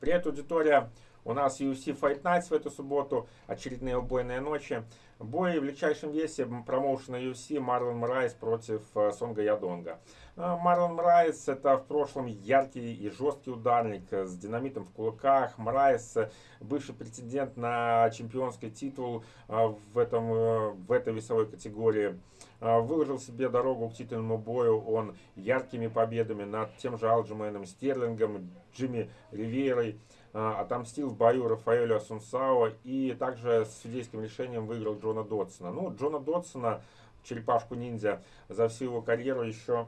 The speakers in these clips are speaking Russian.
Привет, аудитория! У нас UFC Fight Nights в эту субботу, очередные убойные ночи. Бой в легчайшем весе промоушена UFC Марлон Морайс против э, Сонга Ядонга. Э, Марлон Морайс это в прошлом яркий и жесткий ударник с динамитом в кулаках. Морайс бывший претендент на чемпионский титул э, в, этом, в этой весовой категории. Выложил себе дорогу к титульному бою он яркими победами над тем же Алджамейном Стерлингом, Джимми Риверой. Отомстил в бою Рафаэлю Асунсао и также с судейским решением выиграл Джона Додсона. Ну, Джона Додсона, черепашку-ниндзя, за всю его карьеру еще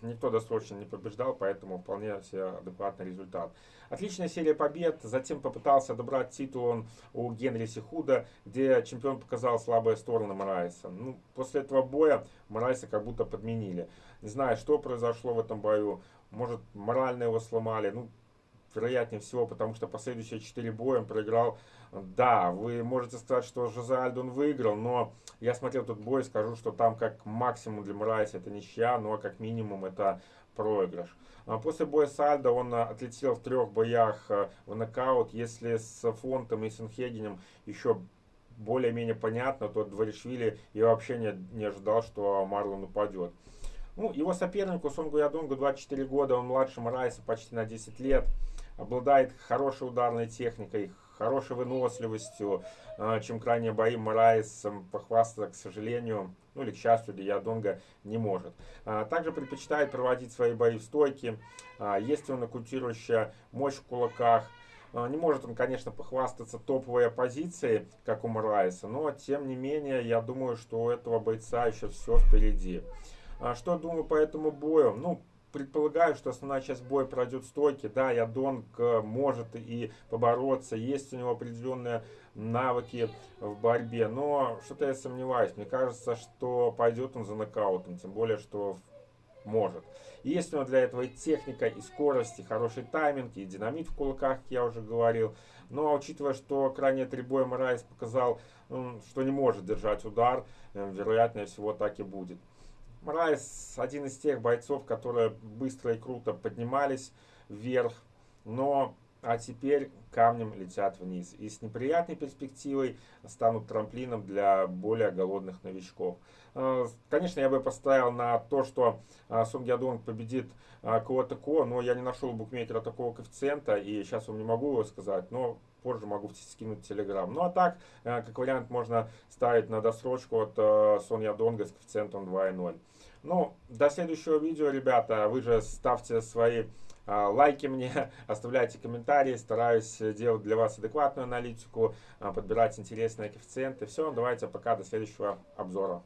никто досрочно не побеждал, поэтому вполне себе адекватный результат. Отличная серия побед, затем попытался добрать титул он у Генри Сихуда, где чемпион показал слабые стороны Морайса. Ну, после этого боя Морайса как будто подменили. Не знаю, что произошло в этом бою, может морально его сломали, ну, вероятнее всего, потому что последующие 4 боя он проиграл. Да, вы можете сказать, что Жозе Альдон выиграл, но я смотрел тот бой и скажу, что там как максимум для Мрайса это ничья, но как минимум это проигрыш. А после боя с Альдо он отлетел в трех боях в нокаут. Если с Фонтом и Сенхегенем еще более-менее понятно, то Дворишвили я вообще не, не ожидал, что Марлон упадет. Ну, его сопернику Сонгу Ядонгу 24 года, он младше Морайса почти на 10 лет обладает хорошей ударной техникой, хорошей выносливостью, а, чем крайние бои Морайс похвастаться, к сожалению, ну или к счастью для Ядонга не может. А, также предпочитает проводить свои бои в стойке, а, есть и нокаутирующая мощь в кулаках, не может он, конечно, похвастаться топовой оппозицией, как у Морайса, но, тем не менее, я думаю, что у этого бойца еще все впереди. Что думаю по этому бою? Ну, предполагаю, что основная часть боя пройдет в стойке. Да, Ядонг может и побороться, есть у него определенные навыки в борьбе, но что-то я сомневаюсь. Мне кажется, что пойдет он за нокаутом, тем более, что может. есть у него для этого и техника, и скорость, и хороший тайминг, и динамит в кулаках, как я уже говорил. Но учитывая, что крайние три боя Морайс показал, что не может держать удар, э, вероятнее всего так и будет. Морайс один из тех бойцов, которые быстро и круто поднимались вверх, но а теперь камнем летят вниз. И с неприятной перспективой станут трамплином для более голодных новичков. А, конечно, я бы поставил на то, что а, Сон Ядонг победит а, KO, TKO, но я не нашел букмекера такого коэффициента, и сейчас вам не могу его сказать, но позже могу скинуть в телеграм. Ну а так, как вариант, можно ставить на досрочку от Сон Ядонга с коэффициентом 2,0. Ну, до следующего видео, ребята, вы же ставьте свои лайки мне, оставляйте комментарии, стараюсь делать для вас адекватную аналитику, а, подбирать интересные коэффициенты. Все, давайте пока, до следующего обзора.